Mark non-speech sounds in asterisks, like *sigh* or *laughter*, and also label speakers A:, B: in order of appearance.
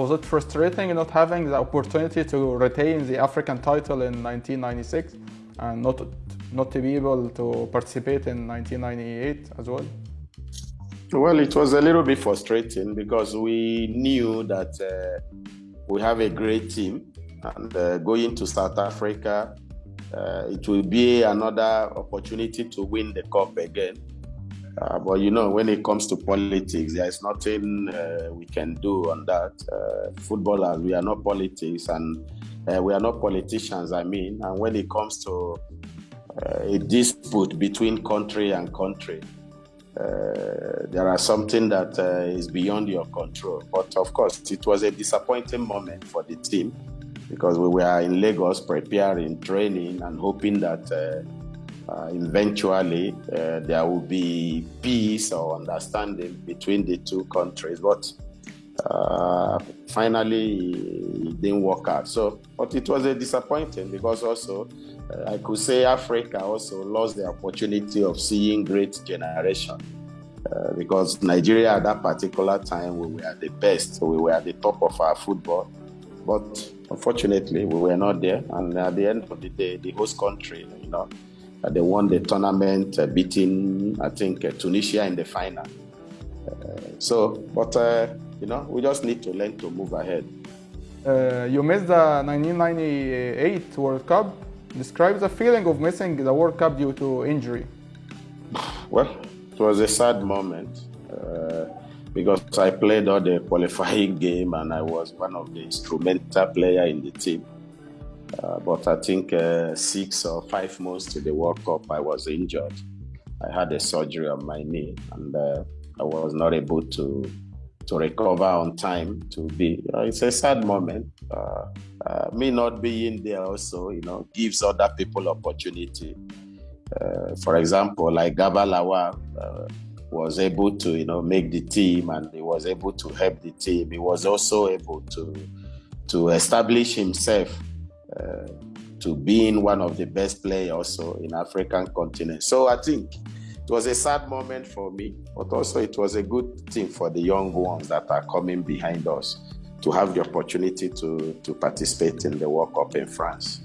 A: Was it frustrating not having the opportunity to retain the African title in 1996 and not not to be able to participate in 1998 as well?
B: Well, it was a little bit frustrating because we knew that uh, we have a great team, and uh, going to South Africa, uh, it will be another opportunity to win the cup again. Uh, but you know, when it comes to politics, there is nothing uh, we can do on that. Uh, footballers, we are not politics, and uh, we are not politicians. I mean, and when it comes to uh, a dispute between country and country, uh, there are something that is beyond your control. But of course, it was a disappointing moment for the team because we were in Lagos preparing, training, and hoping that uh, eventually uh, there will be peace or understanding between the two countries. But uh, finally, it didn't work out. So, but it was a disappointing because also uh, I could say Africa also lost the opportunity of seeing great generation. Uh, because Nigeria at that particular time we were the best, we were at the top of our football. But unfortunately, we were not there. And at the end of the day, the host country, you know, uh, they won the tournament, uh, beating, I think, uh, Tunisia in the final. so, but, you know, we just need to learn to move ahead.
A: you missed the 1998 World Cup. Describe the feeling of missing the World Cup due to injury. *sighs*
B: Well, it was a sad moment uh, because I played all the qualifying *laughs* game and I was one of the instrumental player in the team. Uh, but I think uh, six or five months to the World Cup, I was injured. I had a surgery on my knee, and uh, I was not able to to recover on time. To be, it's a sad moment. Uh, uh, me not being there also, you know, gives other people opportunity. For example, like Garba Lawal was able to, you know, make the team, and he was able to help the team. He was also able to to establish himself to being one of the best players also in African continent. So I think it was a sad moment for me, but also it was a good thing for the young ones that are coming behind us to have the opportunity to, to participate in the World Cup in France.